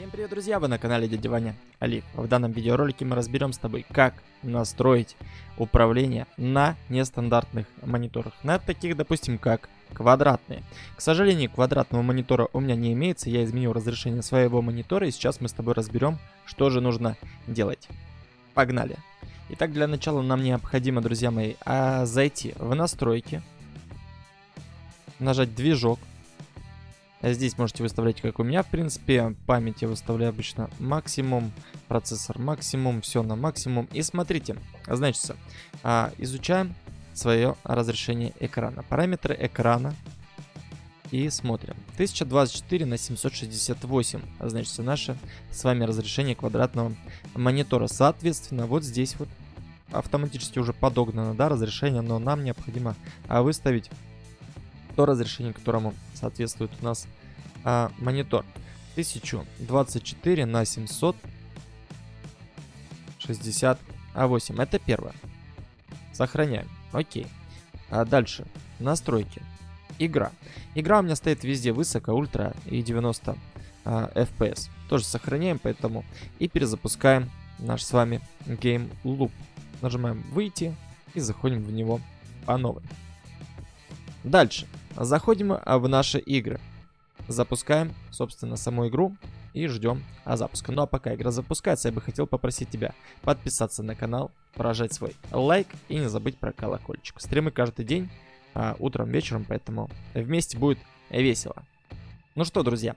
Всем привет, друзья! Вы на канале Дядя Ваня Олег. В данном видеоролике мы разберем с тобой, как настроить управление на нестандартных мониторах. На таких, допустим, как квадратные. К сожалению, квадратного монитора у меня не имеется. Я изменил разрешение своего монитора, и сейчас мы с тобой разберем, что же нужно делать. Погнали! Итак, для начала нам необходимо, друзья мои, а, зайти в настройки, нажать движок, Здесь можете выставлять, как у меня, в принципе. Память я выставляю обычно максимум. Процессор максимум. Все на максимум. И смотрите, значит, а, изучаем свое разрешение экрана. Параметры экрана. И смотрим. 1024 на 768. Значит, наше с вами разрешение квадратного монитора. Соответственно, вот здесь вот автоматически уже подогнано, да, разрешение, но нам необходимо а, выставить то разрешение, которому соответствует у нас а, монитор. 1024 на 768. Это первое. Сохраняем. Окей. А дальше. Настройки. Игра. Игра у меня стоит везде высоко, ультра и 90 а, FPS. Тоже сохраняем, поэтому и перезапускаем наш с вами Game Loop. Нажимаем выйти и заходим в него по новой. Дальше. Заходим в наши игры. Запускаем, собственно, саму игру и ждем а, запуска. Ну а пока игра запускается, я бы хотел попросить тебя подписаться на канал, поражать свой лайк и не забыть про колокольчик. Стримы каждый день, а, утром, вечером, поэтому вместе будет весело. Ну что, друзья,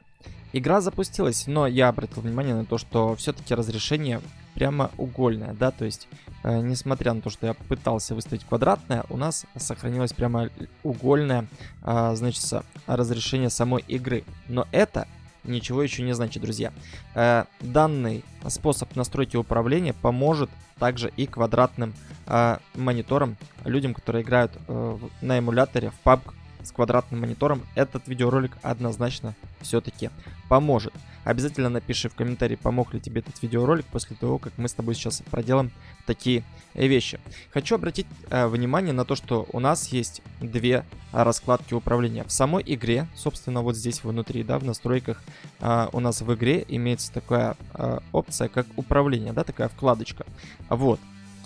игра запустилась, но я обратил внимание на то, что все-таки разрешение прямоугольное, да, то есть, э, несмотря на то, что я пытался выставить квадратное, у нас сохранилось прямоугольное, э, значит, разрешение самой игры. Но это ничего еще не значит, друзья. Э, данный способ настройки управления поможет также и квадратным э, мониторам, людям, которые играют э, на эмуляторе в PUBG с квадратным монитором, этот видеоролик однозначно все-таки поможет. Обязательно напиши в комментарии, помог ли тебе этот видеоролик после того, как мы с тобой сейчас проделаем такие вещи. Хочу обратить э, внимание на то, что у нас есть две раскладки управления. В самой игре, собственно, вот здесь внутри, да, в настройках э, у нас в игре имеется такая э, опция, как управление, да, такая вкладочка. Вот.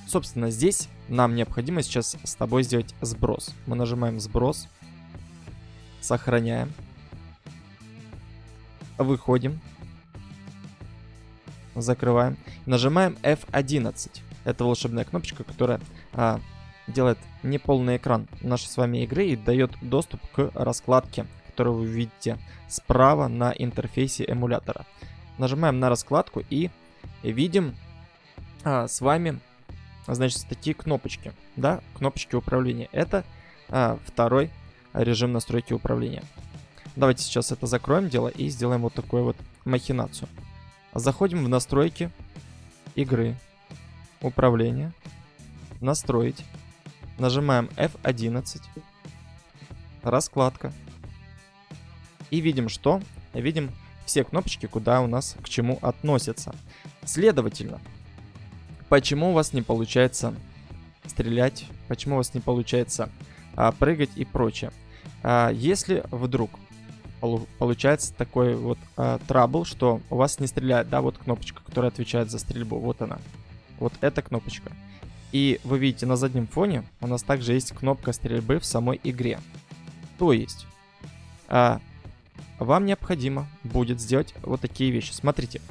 Собственно, здесь нам необходимо сейчас с тобой сделать сброс. Мы нажимаем сброс. Сохраняем. Выходим. Закрываем. Нажимаем F11. Это волшебная кнопочка, которая а, делает неполный экран нашей с вами игры и дает доступ к раскладке, которую вы видите справа на интерфейсе эмулятора. Нажимаем на раскладку и видим а, с вами, значит, такие кнопочки, да, кнопочки управления. Это а, второй режим настройки управления. Давайте сейчас это закроем дело и сделаем вот такую вот махинацию. Заходим в настройки игры, управление, настроить. Нажимаем F11, раскладка. И видим что? Видим все кнопочки, куда у нас к чему относятся. Следовательно, почему у вас не получается стрелять, почему у вас не получается а, прыгать и прочее. А, если вдруг получается такой вот а, что у вас не стреляет, да, вот кнопочка, которая отвечает за стрельбу, вот она. Вот эта кнопочка. И вы видите, на заднем фоне у нас также есть кнопка стрельбы в самой игре. То есть, а, вам необходимо будет сделать вот такие вещи. Смотрите,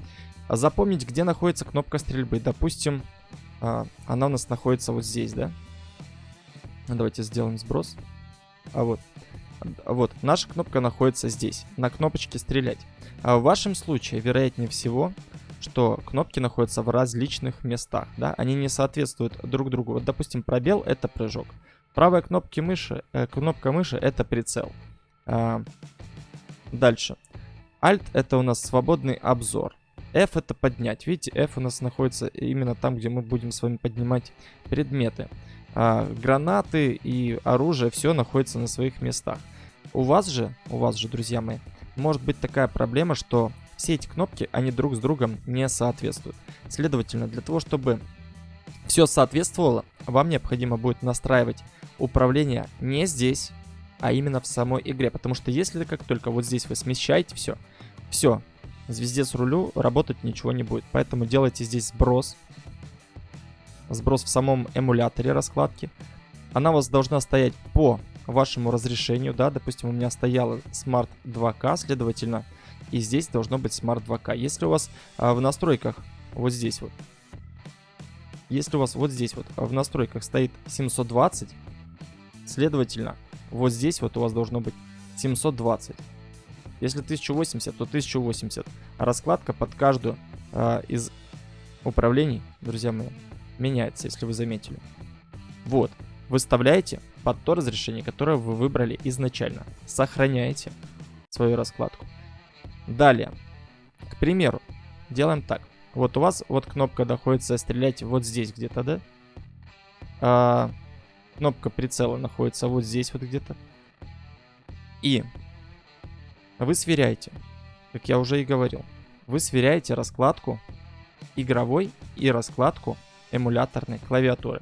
запомнить, где находится кнопка стрельбы. Допустим, а, она у нас находится вот здесь, да? Давайте сделаем сброс. А вот. Вот, наша кнопка находится здесь, на кнопочке «Стрелять». А в вашем случае, вероятнее всего, что кнопки находятся в различных местах, да, они не соответствуют друг другу. Вот, допустим, пробел — это прыжок. Правая кнопка мыши, э, кнопка мыши — это прицел. А, дальше. Alt — это у нас свободный обзор. F — это поднять. Видите, F у нас находится именно там, где мы будем с вами поднимать предметы а, гранаты и оружие, все находится на своих местах. У вас же, у вас же, друзья мои, может быть такая проблема, что все эти кнопки, они друг с другом не соответствуют. Следовательно, для того, чтобы все соответствовало, вам необходимо будет настраивать управление не здесь, а именно в самой игре. Потому что если как только вот здесь вы смещаете все, все, звездец рулю работать ничего не будет. Поэтому делайте здесь сброс. Сброс в самом эмуляторе раскладки. Она у вас должна стоять по вашему разрешению, да, допустим, у меня стояла Smart 2K, следовательно, и здесь должно быть Smart 2K. Если у вас а, в настройках, вот здесь вот, если у вас вот здесь вот в настройках стоит 720, следовательно, вот здесь вот у вас должно быть 720. Если 1080, то 1080. А раскладка под каждую э, из управлений, друзья мои, меняется, если вы заметили. Вот. Выставляете под то разрешение, которое вы выбрали изначально. Сохраняете свою раскладку. Далее. К примеру, делаем так. Вот у вас вот кнопка находится стрелять вот здесь где-то, да? А, кнопка прицела находится вот здесь вот где-то. И вы сверяете, как я уже и говорил, вы сверяете раскладку игровой и раскладку эмуляторной клавиатуры.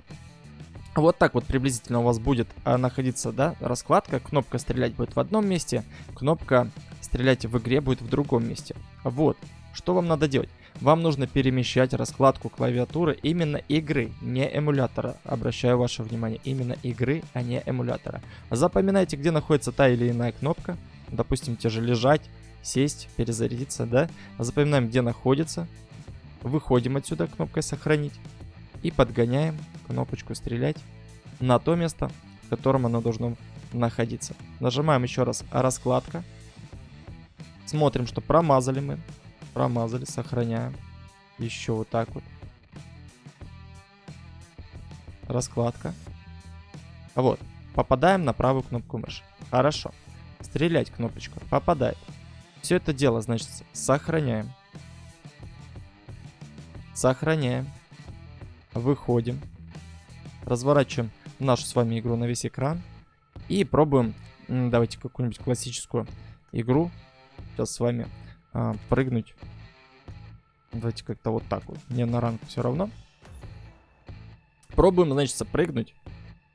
Вот так вот приблизительно у вас будет а, находиться, да, раскладка. Кнопка стрелять будет в одном месте, кнопка стрелять в игре будет в другом месте. Вот, что вам надо делать? Вам нужно перемещать раскладку клавиатуры именно игры, не эмулятора. Обращаю ваше внимание, именно игры, а не эмулятора. Запоминайте, где находится та или иная кнопка. Допустим, те же лежать, сесть, перезарядиться, да. Запоминаем, где находится. Выходим отсюда кнопкой сохранить. И подгоняем кнопочку стрелять на то место, в котором оно должно находиться. Нажимаем еще раз раскладка. Смотрим, что промазали мы. Промазали, сохраняем. Еще вот так вот. Раскладка. Вот. Попадаем на правую кнопку мыши. Хорошо. Стрелять кнопочка. Попадает. Все это дело, значит, сохраняем. Сохраняем. Выходим. Разворачиваем нашу с вами игру на весь экран. И пробуем, давайте какую-нибудь классическую игру. Сейчас с вами а, прыгнуть. Давайте как-то вот так вот. Мне на ранг все равно. Пробуем, значит, прыгнуть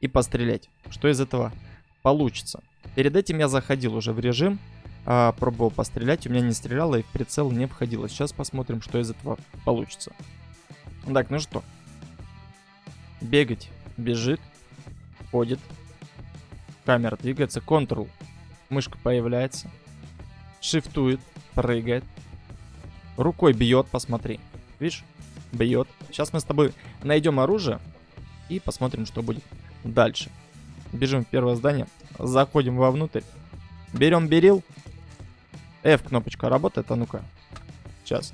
и пострелять. Что из этого получится? Перед этим я заходил уже в режим, а, пробовал пострелять, у меня не стреляло и в прицел не входило. Сейчас посмотрим, что из этого получится. Так, ну что. Бегать, бежит, ходит. Камера двигается, Ctrl, мышка появляется, шифтует, прыгает. Рукой бьет, посмотри. Видишь? Бьет. Сейчас мы с тобой найдем оружие и посмотрим, что будет дальше. Бежим в первое здание, заходим вовнутрь, берем берил. F кнопочка работает, а ну-ка. Сейчас.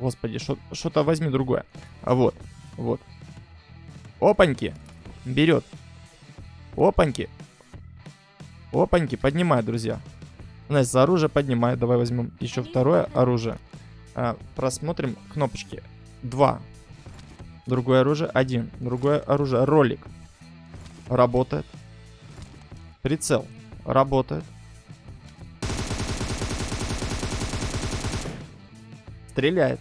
Господи, что-то возьми другое. А вот, вот. Опаньки. Берет. Опаньки. Опаньки, поднимай, друзья. Значит, за оружие поднимаю. Давай возьмем еще второе оружие. А, просмотрим кнопочки. Два. Другое оружие. Один. Другое оружие. Ролик. Работает. Прицел. Работает. Стреляет.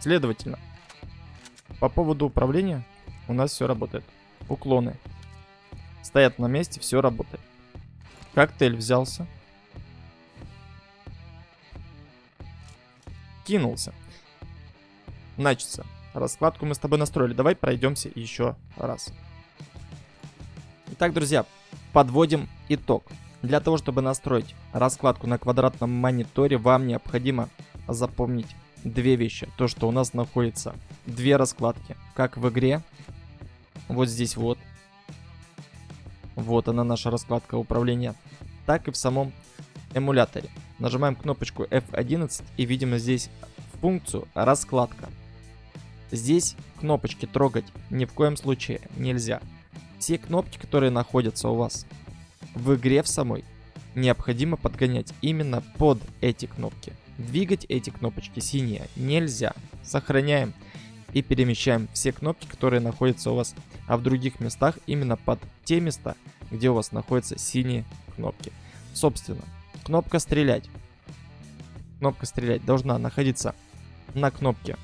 Следовательно, по поводу управления у нас все работает. Уклоны. Стоят на месте, все работает. Коктейль взялся. Кинулся. Начался. Раскладку мы с тобой настроили. Давай пройдемся еще раз. Итак, друзья, подводим итог. Для того, чтобы настроить раскладку на квадратном мониторе, вам необходимо запомнить две вещи. То, что у нас находится две раскладки, как в игре. Вот здесь вот. Вот она наша раскладка управления. Так и в самом эмуляторе. Нажимаем кнопочку F11 и видим здесь функцию раскладка. Здесь кнопочки трогать ни в коем случае нельзя. Все кнопки, которые находятся у вас в игре в самой, необходимо подгонять именно под эти кнопки. Двигать эти кнопочки синие нельзя. Сохраняем и перемещаем все кнопки, которые находятся у вас а в других местах именно под те места, где у вас находятся синие кнопки. Собственно, кнопка стрелять. Кнопка стрелять должна находиться на кнопке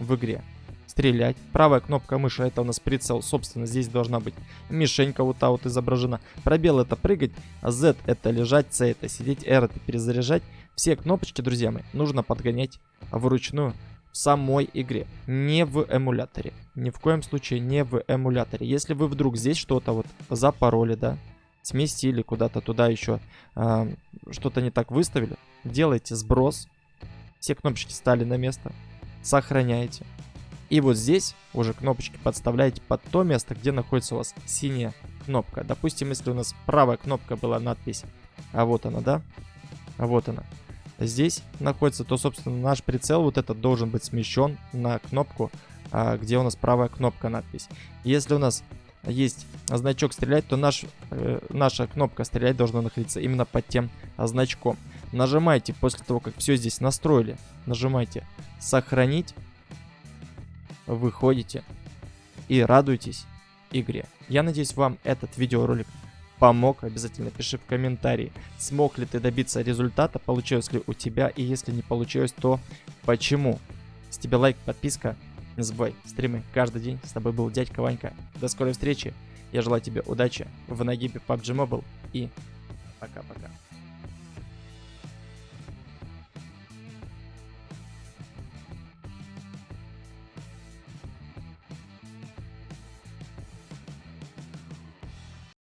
в игре стрелять. Правая кнопка мыши это у нас прицел. Собственно, здесь должна быть мишенька вот та вот изображена. Пробел это прыгать, Z это лежать, C это сидеть, R это перезаряжать. Все кнопочки, друзья мои, нужно подгонять вручную в самой игре, не в эмуляторе. Ни в коем случае не в эмуляторе. Если вы вдруг здесь что-то вот запороли, да, сместили куда-то туда еще, э, что-то не так выставили, делайте сброс, все кнопочки стали на место, сохраняете. И вот здесь уже кнопочки подставляете под то место, где находится у вас синяя кнопка. Допустим, если у нас правая кнопка была надпись, а вот она, да? А вот она. Здесь находится, то, собственно, наш прицел вот этот должен быть смещен на кнопку, а, где у нас правая кнопка надпись. Если у нас есть значок стрелять, то наш, э, наша кнопка стрелять должна находиться именно под тем значком. Нажимайте после того, как все здесь настроили, нажимайте сохранить, выходите и радуйтесь игре. Я надеюсь, вам этот видеоролик помог. Обязательно пиши в комментарии, смог ли ты добиться результата, получилось ли у тебя, и если не получилось, то почему. С тебя лайк, подписка, не забывай, стримы каждый день. С тобой был дядька Ванька. До скорой встречи. Я желаю тебе удачи в нагибе PUBG Mobile и пока-пока.